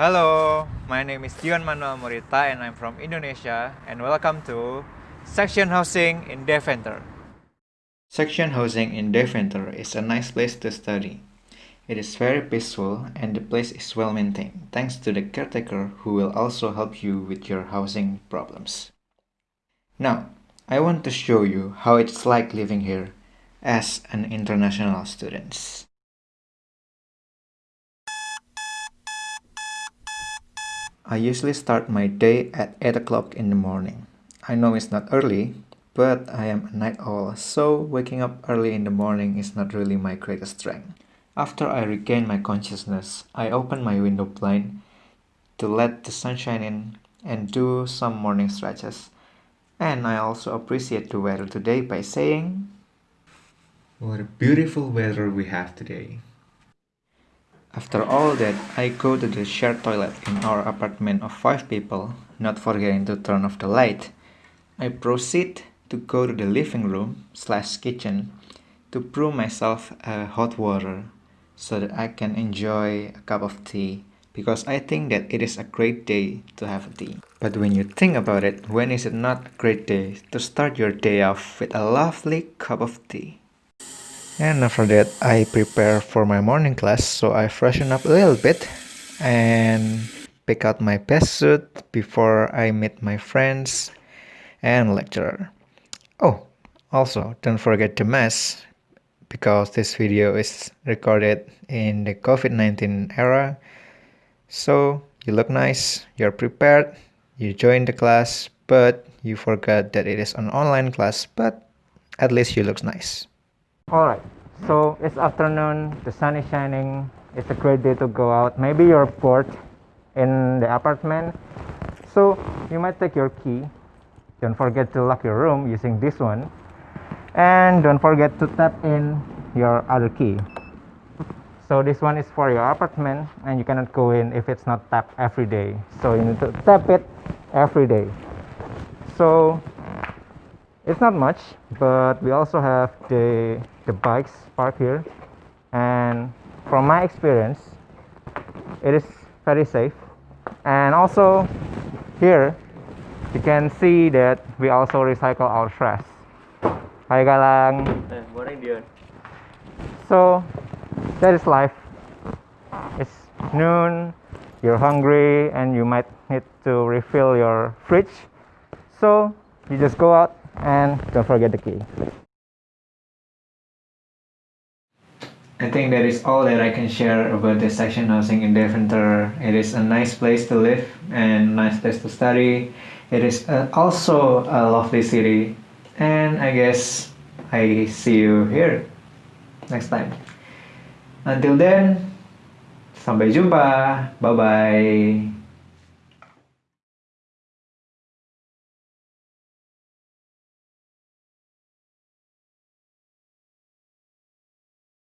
Hello, my name is Dion Manuel Morita and I'm from Indonesia and welcome to Saxion Housing in Deventer. Saxion Housing in Deventer is a nice place to study. It is very peaceful and the place is well maintained thanks to the caretaker who will also help you with your housing problems. Now, I want to show you how it's like living here as an international student. I usually start my day at 8 o'clock in the morning. I know it's not early, but I am a night owl, so waking up early in the morning is not really my greatest strength. After I regain my consciousness, I open my window blind to let the sunshine in and do some morning stretches. And I also appreciate the weather today by saying, What a beautiful weather we have today. After all that, I go to the shared toilet in our apartment of 5 people, not forgetting to turn off the light. I proceed to go to the living room slash kitchen to brew myself a hot water so that I can enjoy a cup of tea because I think that it is a great day to have a tea. But when you think about it, when is it not a great day to start your day off with a lovely cup of tea? And after that, I prepare for my morning class, so I freshen up a little bit and pick out my best suit before I meet my friends and lecturer. Oh, also, don't forget the mask because this video is recorded in the COVID-19 era. So, you look nice, you're prepared, you join the class, but you forgot that it is an online class, but at least you look nice. Alright, so it's afternoon, the sun is shining, it's a great day to go out. Maybe you're bored in the apartment, so you might take your key. Don't forget to lock your room using this one. And don't forget to tap in your other key. So this one is for your apartment and you cannot go in if it's not tapped every day. So you need to tap it every day. So it's not much but we also have the the bikes parked here. And from my experience it is very safe. And also here you can see that we also recycle our trash. Hi Galang. Eh, morning Dion. So that is life. It's noon you're hungry and you might need to refill your fridge. So you just go out and don't forget the key. I think that is all that I can share about the Saxion housing in Deventer. It is a nice place to live and nice place to study. It is uh, also a lovely city and I guess I see you here next time. Until then, sampai jumpa. Bye-bye.